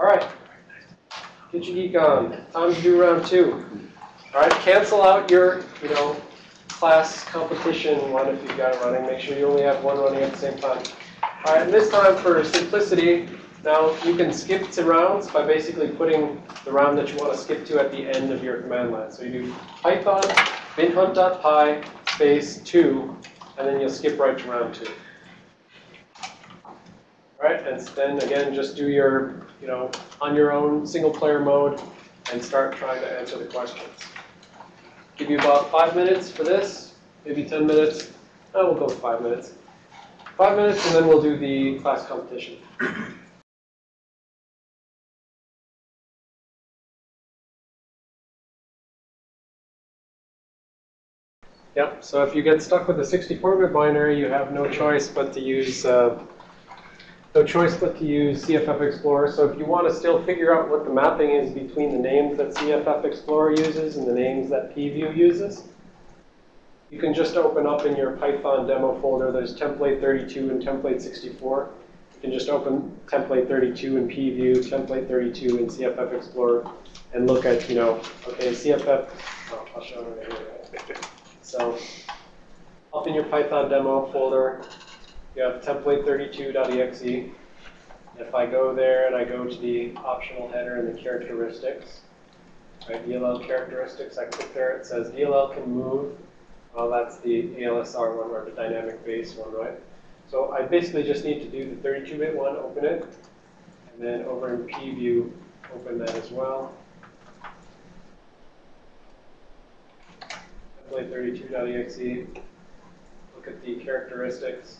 All right. Get your geek on. Time to do round two. All right, cancel out your, you know, class competition one if you've got it running. Make sure you only have one running at the same time. All right, and this time for simplicity, now you can skip to rounds by basically putting the round that you want to skip to at the end of your command line. So you do python binhunt.py space 2, and then you'll skip right to round 2. Right, and then again, just do your, you know, on your own single player mode and start trying to answer the questions. Give you about five minutes for this, maybe 10 minutes. No, we'll go with five minutes. Five minutes, and then we'll do the class competition. Yep, so if you get stuck with a 64-bit binary, you have no choice but to use uh, no choice but to use CFF Explorer. So if you want to still figure out what the mapping is between the names that CFF Explorer uses and the names that PEview uses, you can just open up in your Python demo folder. There's template 32 and template 64. You can just open template 32 in PEview, template 32 in CFF Explorer, and look at, you know, okay, CFF, oh, I'll show you right here. So up in your Python demo folder, you have template32.exe. If I go there and I go to the optional header and the characteristics, right, DLL characteristics, I click there, it says DLL can move. Well, that's the ALSR one or the dynamic base one, right? So I basically just need to do the 32-bit one, open it, and then over in PEview, open that as well. template32.exe, look at the characteristics.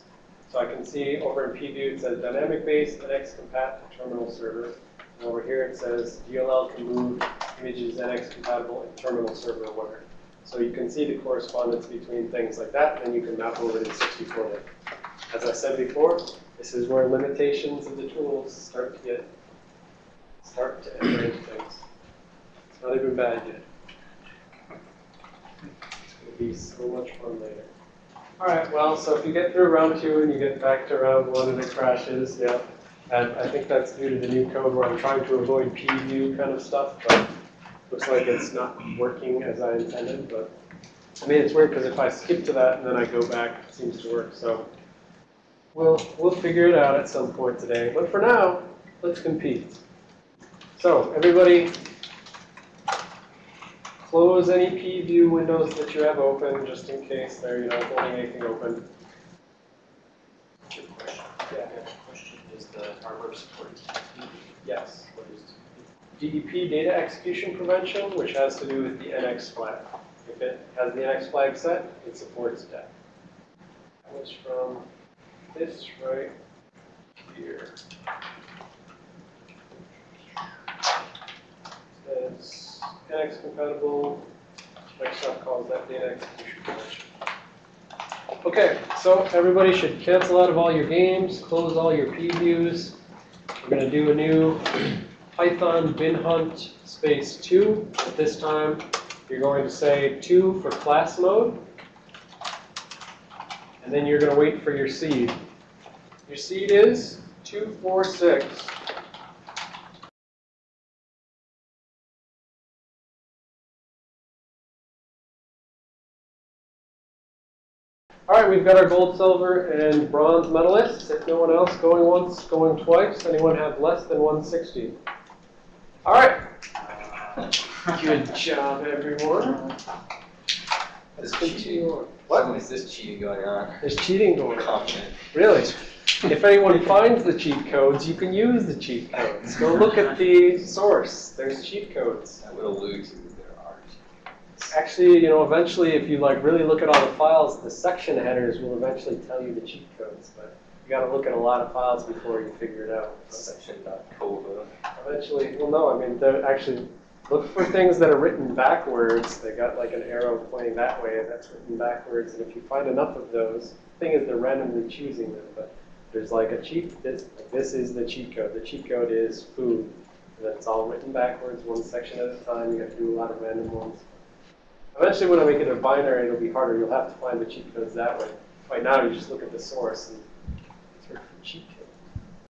So I can see over in PEview it says dynamic base NX compatible terminal server. And over here it says DLL can move images NX compatible in terminal server where. So you can see the correspondence between things like that, and you can map over to the 64-bit. As I said before, this is where limitations of the tools start to get start to enter into things. It's not even bad yet. It's going to be so much fun later. All right, well, so if you get through round two and you get back to round one and it crashes, yeah. And I think that's due to the new code where I'm trying to avoid PEview kind of stuff, but looks like it's not working as I intended. But I mean, it's weird because if I skip to that and then I go back, it seems to work. So we'll, we'll figure it out at some point today. But for now, let's compete. So everybody close any PEview windows that you have open, just in case they're, you know, holding anything open. Good question. Yeah. Question, is the hardware support DEP? Yes. What is DEP, data execution prevention, which has to do with the NX flag. If it has the NX flag set, it supports that. That was from this right here. Compatible, Microsoft calls that data execution prevention. Okay, so everybody should cancel out of all your games, close all your previews. We're going to do a new Python bin hunt space 2. At this time, you're going to say 2 for class mode. And then you're going to wait for your seed. Your seed is 246. We've got our gold, silver, and bronze medalists. If no one else going once, going twice, anyone have less than 160? All right. Good job, everyone. Let's continue on. What is this cheating going on? There's cheating going on. Confident. Really? If anyone finds the cheat codes, you can use the cheat codes. Go look at the source. There's cheat codes. I would allude to that there are. Actually, you know, eventually, if you like really look at all the files, the section headers will eventually tell you the cheat codes. But you got to look at a lot of files before you figure it out. Section.cova. Eventually, well, no, I mean, they're actually look for things that are written backwards. They got like an arrow pointing that way, and that's written backwards. And if you find enough of those, the thing is they're randomly choosing them. But there's like a cheat. This like this is the cheat code. The cheat code is food, and it's all written backwards, one section at a time. You have to do a lot of random ones. Eventually, when I make it a binary, it'll be harder. You'll have to find the cheat codes that way. Right now, you just look at the source and search for cheat codes.